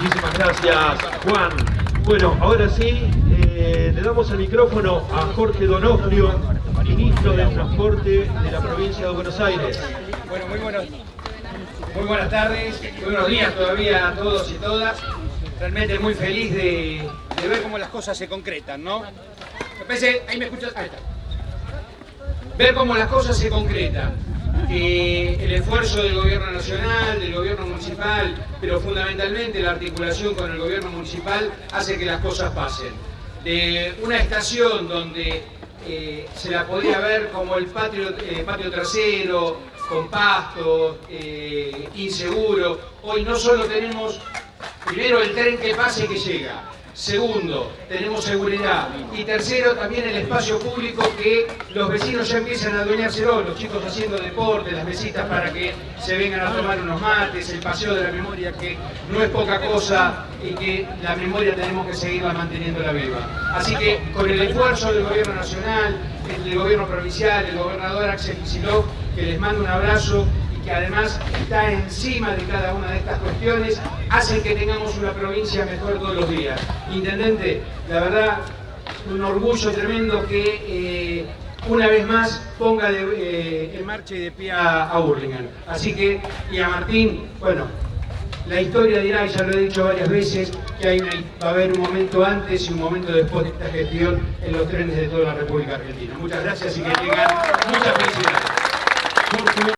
Muchísimas gracias, Juan. Bueno, ahora sí, eh, le damos el micrófono a Jorge Donofrio, ministro del Transporte de la provincia de Buenos Aires. Bueno, muy, buenos, muy buenas tardes, muy buenos días todavía a todos y todas. Realmente muy feliz de, de ver cómo las cosas se concretan, ¿no? Ahí me escuchas, ahí está. Ver cómo las cosas se concretan. Que el esfuerzo del gobierno nacional, del gobierno municipal, pero fundamentalmente la articulación con el gobierno municipal hace que las cosas pasen. De una estación donde eh, se la podía ver como el patio, eh, patio trasero, con pasto, eh, inseguro. Hoy no solo tenemos, primero el tren que pasa y que llega, Segundo, tenemos seguridad. Y tercero, también el espacio público que los vecinos ya empiezan a adueñárselo, los chicos haciendo deporte, las mesitas para que se vengan a tomar unos mates, el paseo de la memoria que no es poca cosa y que la memoria tenemos que seguirla manteniendo la viva. Así que con el esfuerzo del gobierno nacional, del gobierno provincial, el gobernador Axel Kicillof, que les mando un abrazo que además está encima de cada una de estas cuestiones, hacen que tengamos una provincia mejor todos los días. Intendente, la verdad, un orgullo tremendo que eh, una vez más ponga eh, en marcha y de pie a, a Así que, y a Martín, bueno, la historia dirá, y ya lo he dicho varias veces, que va a haber un momento antes y un momento después de esta gestión en los trenes de toda la República Argentina. Muchas gracias y que tengan muchas felicidades.